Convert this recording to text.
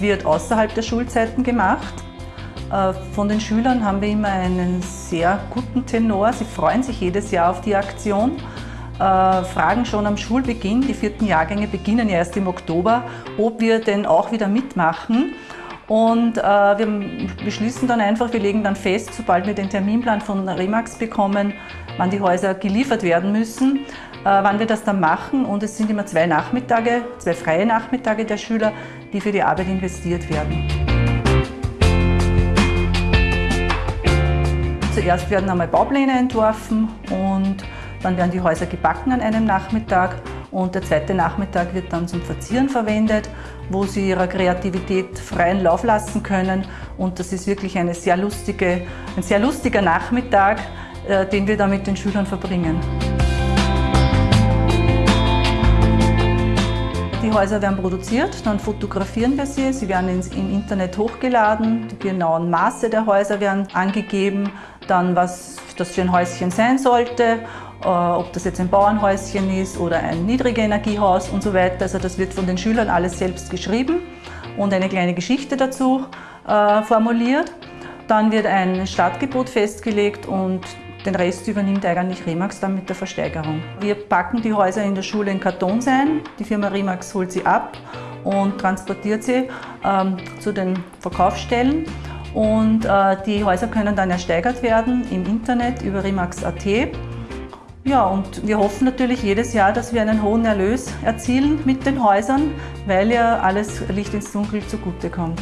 wird außerhalb der Schulzeiten gemacht. Äh, von den Schülern haben wir immer einen sehr guten Tenor. Sie freuen sich jedes Jahr auf die Aktion, äh, fragen schon am Schulbeginn, die vierten Jahrgänge beginnen ja erst im Oktober, ob wir denn auch wieder mitmachen. Und äh, wir beschließen dann einfach, wir legen dann fest, sobald wir den Terminplan von Remax bekommen, wann die Häuser geliefert werden müssen, wann wir das dann machen. Und es sind immer zwei Nachmittage, zwei freie Nachmittage der Schüler, die für die Arbeit investiert werden. Zuerst werden einmal Baupläne entworfen und dann werden die Häuser gebacken an einem Nachmittag und der zweite Nachmittag wird dann zum Verzieren verwendet, wo sie ihrer Kreativität freien Lauf lassen können. Und das ist wirklich eine sehr lustige, ein sehr lustiger Nachmittag, äh, den wir da mit den Schülern verbringen. Die Häuser werden produziert, dann fotografieren wir sie, sie werden ins, im Internet hochgeladen, die genauen Maße der Häuser werden angegeben, dann was das für ein Häuschen sein sollte, ob das jetzt ein Bauernhäuschen ist oder ein Niedrigenergiehaus und so weiter. Also das wird von den Schülern alles selbst geschrieben und eine kleine Geschichte dazu äh, formuliert. Dann wird ein Startgebot festgelegt und den Rest übernimmt eigentlich Remax dann mit der Versteigerung. Wir packen die Häuser in der Schule in Kartons ein. Die Firma Remax holt sie ab und transportiert sie ähm, zu den Verkaufsstellen. Und äh, die Häuser können dann ersteigert werden im Internet über Remax.at. Ja, und wir hoffen natürlich jedes Jahr, dass wir einen hohen Erlös erzielen mit den Häusern, weil ja alles Licht ins Dunkel zugutekommt.